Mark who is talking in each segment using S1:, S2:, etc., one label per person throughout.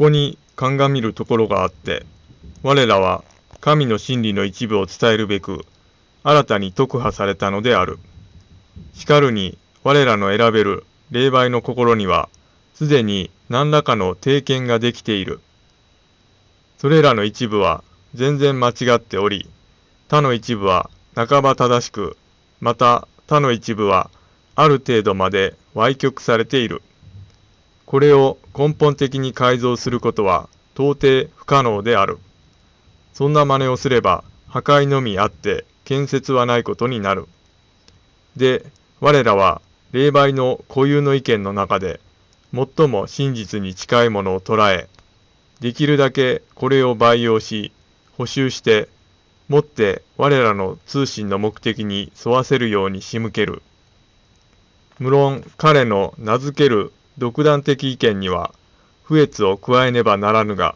S1: ここに鑑みるところがあって、我らは神の真理の一部を伝えるべく、新たに特派されたのである。しかるに、我らの選べる霊媒の心には、すでに何らかの定見ができている。それらの一部は全然間違っており、他の一部は半ば正しく、また他の一部はある程度まで歪曲されている。これを根本的に改造することは到底不可能である。そんな真似をすれば破壊のみあって建設はないことになる。で、我らは霊媒の固有の意見の中で最も真実に近いものを捉え、できるだけこれを培養し、補修して、もって我らの通信の目的に沿わせるように仕向ける。無論彼の名付ける独断的意見には不悦を加えねばならぬが、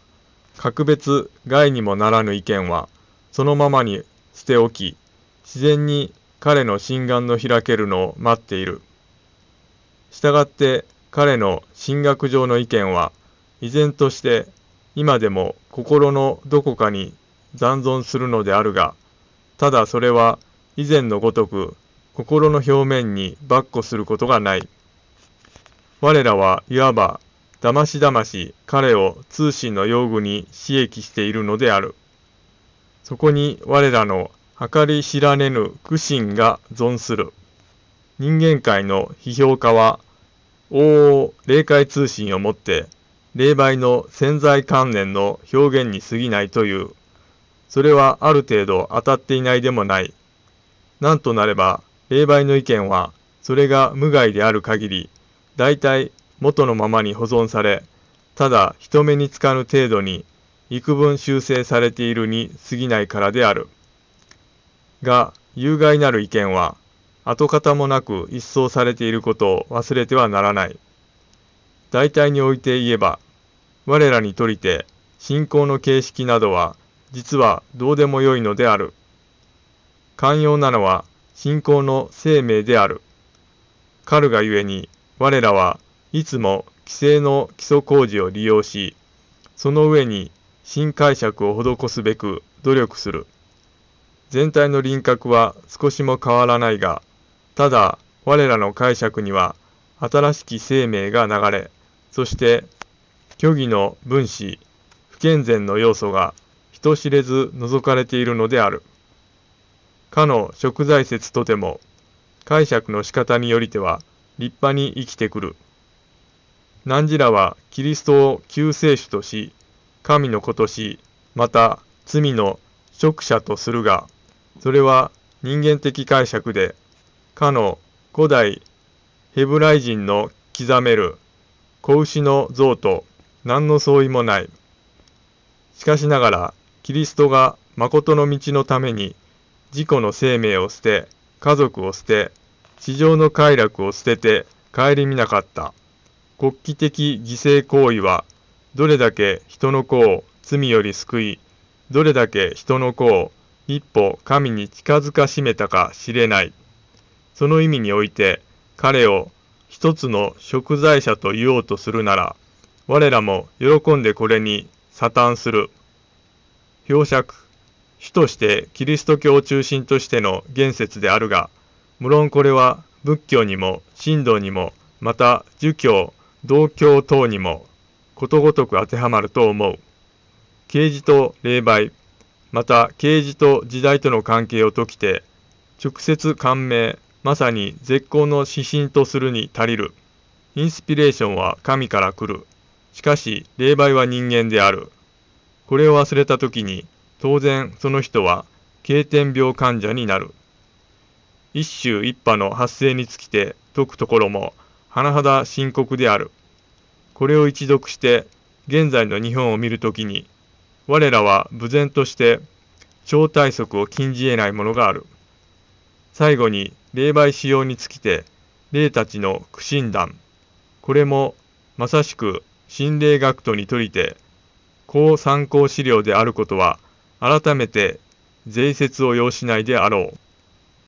S1: 格別害にもならぬ意見はそのままに捨て置き、自然に彼の心眼の開けるのを待っている。したがって彼の神学上の意見は依然として今でも心のどこかに残存するのであるが、ただそれは以前のごとく心の表面に跋扈することがない。我らはいわばだましだまし彼を通信の用具に刺激しているのである。そこに我らの計り知らねぬ苦心が存する。人間界の批評家は、大々霊界通信をもって、霊媒の潜在観念の表現に過ぎないという。それはある程度当たっていないでもない。なんとなれば、霊媒の意見は、それが無害である限り、大体元のままに保存され、ただ人目につかぬ程度に幾分修正されているに過ぎないからである。が、有害なる意見は、跡形もなく一掃されていることを忘れてはならない。大体において言えば、我らにとりて信仰の形式などは実はどうでもよいのである。寛容なのは信仰の生命である。かるがゆえに我らはいつも規制の基礎工事を利用し、その上に新解釈を施すべく努力する。全体の輪郭は少しも変わらないが、ただ我らの解釈には新しき生命が流れ、そして虚偽の分子、不健全の要素が人知れず除かれているのである。かの食材説とても、解釈の仕方によりては立派に生きてくる。汝らはキリストを救世主とし、神の子とし、また罪の食者とするが、それは人間的解釈で、かの古代ヘブライ人の刻める子牛の像と何の相違もない。しかしながら、キリストが誠の道のために自己の生命を捨て、家族を捨て、地上の快楽を捨てて顧みなかった。国旗的犠牲行為は、どれだけ人の子を罪より救い、どれだけ人の子を一歩神に近づかしめたか知れない。その意味において、彼を一つの食材者と言おうとするなら、我らも喜んでこれに佐嘆する。表釈、主としてキリスト教を中心としての言説であるが、無論これは仏教にも神道にも、また儒教、道教等にもことごとく当てはまると思う。啓示と霊媒、また啓示と時代との関係を説きて、直接感銘、まさに絶好の指針とするに足りる。インスピレーションは神から来る。しかし、霊媒は人間である。これを忘れたときに、当然その人は、経典病患者になる。一種一派の発生につきて説くところも、甚だ深刻である。これを一読して、現在の日本を見るときに、我らは無然として超体則を禁じ得ないものがある。最後に霊媒使用につきて霊たちの苦心談。これもまさしく心霊学徒にとりて高参考資料であることは改めて税説を要しないであろう。